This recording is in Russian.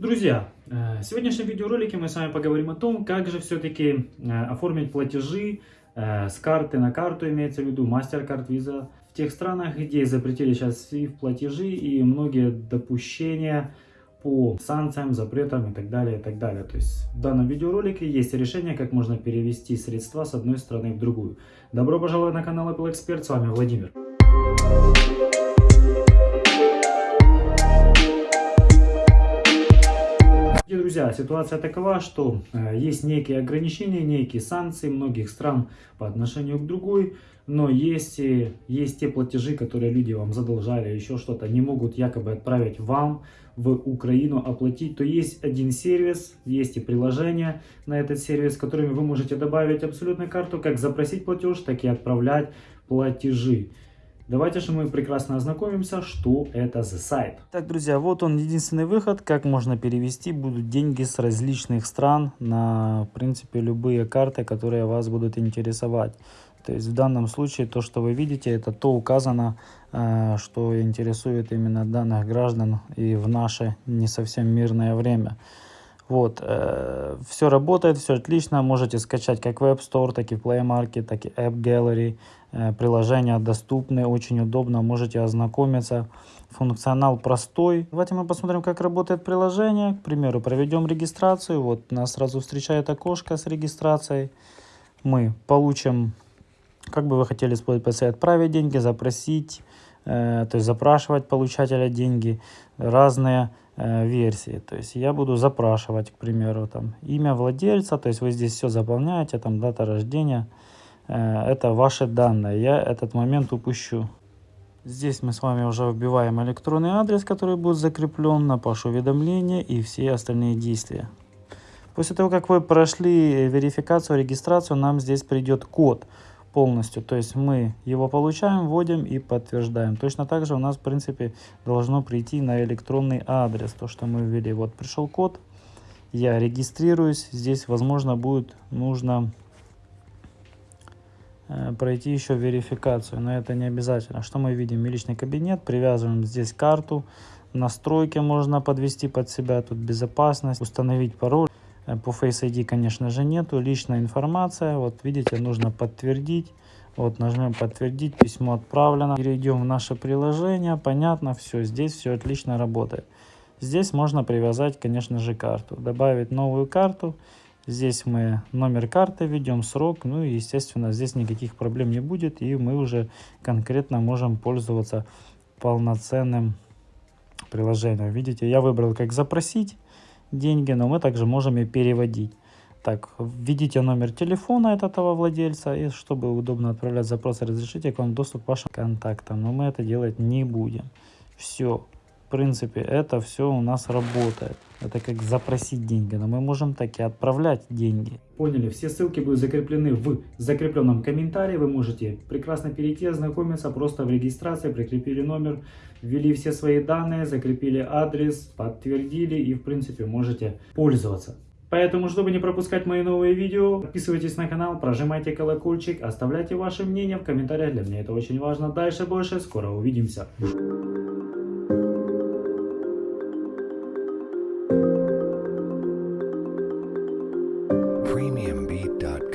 Друзья, э, в сегодняшнем видеоролике мы с вами поговорим о том, как же все-таки э, оформить платежи э, с карты на карту, имеется в виду MasterCard, Visa, в тех странах, где запретили сейчас SWIFT платежи и многие допущения по санкциям, запретам и так далее, и так далее. То есть в данном видеоролике есть решение, как можно перевести средства с одной страны в другую. Добро пожаловать на канал Apple Expert, с вами Владимир. Друзья, ситуация такова, что э, есть некие ограничения, некие санкции многих стран по отношению к другой, но есть, есть те платежи, которые люди вам задолжали, еще что-то, не могут якобы отправить вам в Украину оплатить, то есть один сервис, есть и приложение на этот сервис, которыми вы можете добавить абсолютно карту, как запросить платеж, так и отправлять платежи. Давайте же мы прекрасно ознакомимся, что это за сайт. Так, друзья, вот он единственный выход, как можно перевести будут деньги с различных стран на, в принципе, любые карты, которые вас будут интересовать. То есть в данном случае то, что вы видите, это то указано, э, что интересует именно данных граждан и в наше не совсем мирное время. Вот, э, все работает, все отлично. Можете скачать как в App Store, так и в Play Market, так и App Gallery. Э, приложения доступны, очень удобно, можете ознакомиться. Функционал простой. Давайте мы посмотрим, как работает приложение. К примеру, проведем регистрацию. Вот нас сразу встречает окошко с регистрацией. Мы получим, как бы вы хотели использовать отправить деньги, запросить, то есть запрашивать получателя деньги, разные э, версии. То есть я буду запрашивать, к примеру, там имя владельца, то есть вы здесь все заполняете, там дата рождения, Э, это ваши данные. Я этот момент упущу. Здесь мы с вами уже вбиваем электронный адрес, который будет закреплен на ваше уведомление и все остальные действия. После того, как вы прошли верификацию, регистрацию, нам здесь придет код полностью. То есть мы его получаем, вводим и подтверждаем. Точно так же у нас, в принципе, должно прийти на электронный адрес, то, что мы ввели. Вот пришел код, я регистрируюсь. Здесь, возможно, будет нужно Э, пройти еще верификацию, но это не обязательно. Что мы видим? Личный кабинет, привязываем здесь карту, настройки можно подвести под себя, тут безопасность, установить пароль. Э, по Face ID, конечно же, нету. Личная информация, вот видите, нужно подтвердить. Вот нажмем подтвердить, письмо отправлено. Перейдем в наше приложение, понятно, все, здесь все отлично работает. Здесь можно привязать, конечно же, карту, добавить новую карту Здесь мы номер карты ведем, срок, ну и естественно здесь никаких проблем не будет и мы уже конкретно можем пользоваться полноценным приложением. Видите, я выбрал как запросить деньги, но мы также можем и переводить. Так, введите номер телефона этого владельца, и чтобы удобно отправлять запрос, разрешите к вам доступ к вашим контактам. Но мы это делать не будем. Все, принципе, это все у нас работает. Это как запросить деньги, но мы можем так и отправлять деньги. Поняли, все ссылки будут закреплены в закрепленном комментарии. Вы можете прекрасно перейти, ознакомиться, просто в регистрации прикрепили номер, ввели все свои данные, закрепили адрес, подтвердили и в принципе можете пользоваться. Поэтому, чтобы не пропускать мои новые видео, подписывайтесь на канал, прожимайте колокольчик, оставляйте ваше мнение в комментариях, для меня это очень важно. Дальше больше, скоро увидимся. EMB.com.